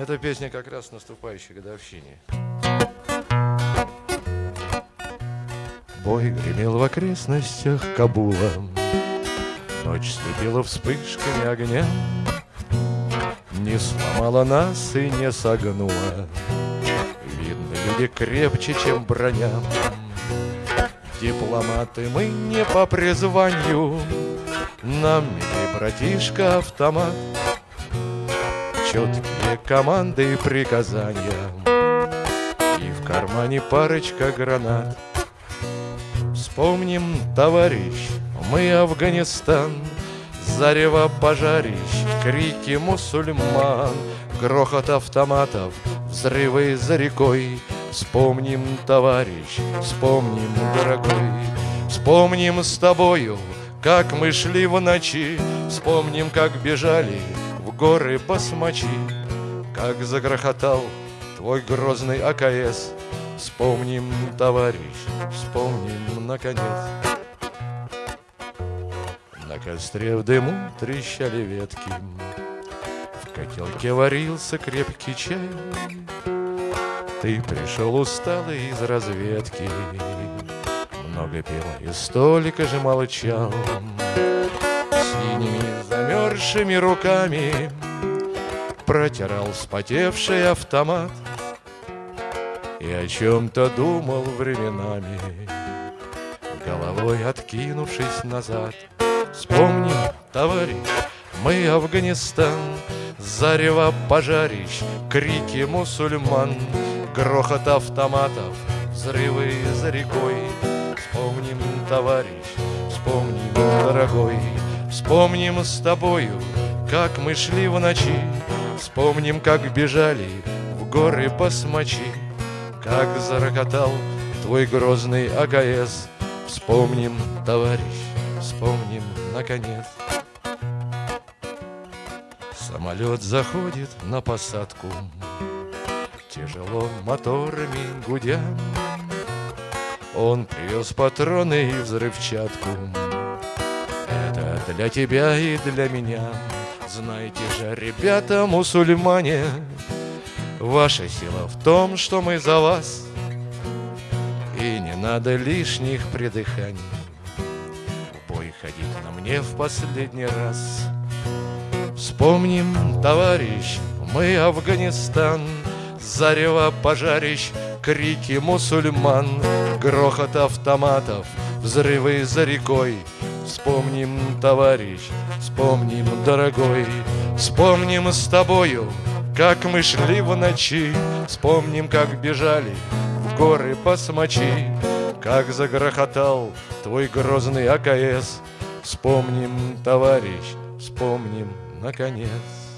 Эта песня как раз наступающей годовщине. Бой гремел в окрестностях Кабула. Ночь слепила вспышками огня. Не сломала нас и не согнула. Видно, люди крепче, чем броня. Дипломаты мы не по призванию. Нам, милый братишка, автомат Четкие команды и приказания. И в кармане парочка гранат. Вспомним, товарищ, мы Афганистан. Зарево пожарищ, крики мусульман. Грохот автоматов, взрывы за рекой. Вспомним, товарищ, вспомним, дорогой. Вспомним с тобою, как мы шли в ночи. Вспомним, как бежали горы басмачи Как загрохотал твой грозный АКС. Вспомним, товарищ, вспомним, наконец. На костре в дыму трещали ветки В котелке варился крепкий чай. Ты пришел усталый из разведки Много пил и столика же молчал замерзшими руками Протирал вспотевший автомат И о чем-то думал временами Головой откинувшись назад. Вспомним, товарищ, мы Афганистан Зарево пожарищ, крики мусульман Грохот автоматов, взрывы за рекой. Вспомним, товарищ, вспомним, дорогой Вспомним с тобою, как мы шли в ночи. Вспомним, как бежали в горы посмочи. Как зарокотал твой грозный АКС. Вспомним, товарищ, вспомним, наконец. Самолет заходит на посадку. Тяжело моторами гудя. Он привез патроны и взрывчатку для тебя и для меня. Знаете же, ребята, мусульмане Ваша сила в том, что мы за вас. И не надо лишних придыханий. Бой ходить на мне в последний раз. Вспомним, товарищ, мы Афганистан. Зарево пожарищ, крики мусульман. Грохот автоматов, взрывы за рекой Вспомним, товарищ, вспомним, дорогой. Вспомним с тобою, как мы шли в ночи. Вспомним, как бежали в горы посмочи. Как загрохотал твой грозный АКС Вспомним, товарищ, вспомним, наконец